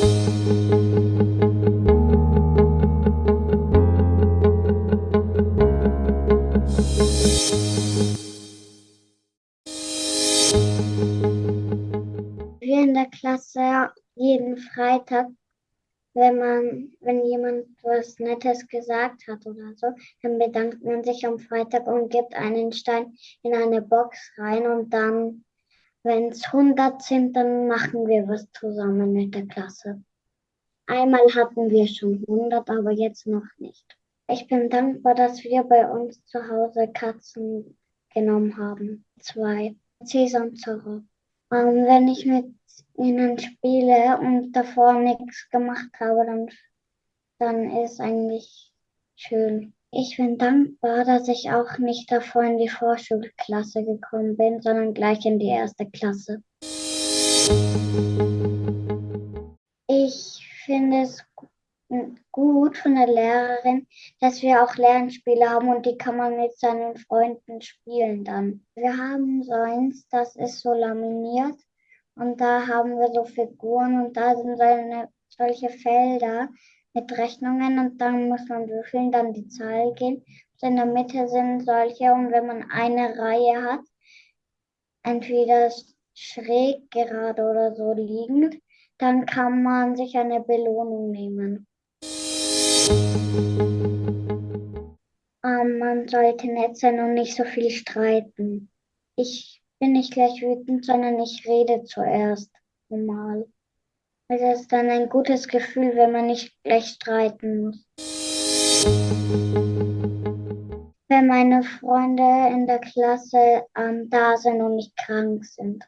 Wir in der Klasse jeden Freitag, wenn man, wenn jemand was Nettes gesagt hat oder so, dann bedankt man sich am Freitag und gibt einen Stein in eine Box rein und dann, wenn es 100 sind, dann machen wir was zusammen mit der Klasse. Einmal hatten wir schon 100, aber jetzt noch nicht. Ich bin dankbar, dass wir bei uns zu Hause Katzen genommen haben. Zwei. Cäsar und Zorro. Und wenn ich mit ihnen spiele und davor nichts gemacht habe, dann, dann ist eigentlich schön. Ich bin dankbar, dass ich auch nicht davor in die Vorschulklasse gekommen bin, sondern gleich in die erste Klasse. Ich finde es gut von der Lehrerin, dass wir auch Lernspiele haben und die kann man mit seinen Freunden spielen dann. Wir haben so eins, das ist so laminiert und da haben wir so Figuren und da sind solche Felder mit Rechnungen und dann muss man würfeln, dann die Zahl gehen. In der Mitte sind solche und wenn man eine Reihe hat, entweder schräg gerade oder so liegend, dann kann man sich eine Belohnung nehmen. Ähm, man sollte nett sein und nicht so viel streiten. Ich bin nicht gleich wütend, sondern ich rede zuerst normal. Es ist dann ein gutes Gefühl, wenn man nicht gleich streiten muss. Wenn meine Freunde in der Klasse ähm, da sind und nicht krank sind.